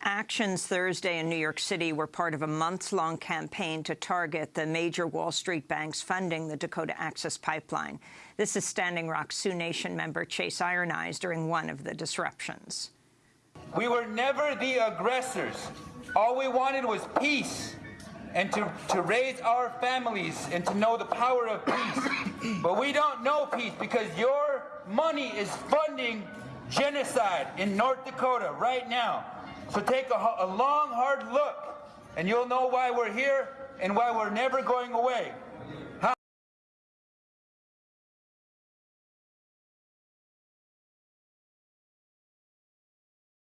actions Thursday in New York City were part of a months-long campaign to target the major Wall Street banks funding the Dakota Access Pipeline. This is Standing Rock Sioux Nation member Chase Iron Eyes during one of the disruptions. We were never the aggressors. All we wanted was peace and to, to raise our families and to know the power of peace. but we don't know peace because your money is funding genocide in North Dakota right now. So take a, a long, hard look, and you'll know why we're here and why we're never going away.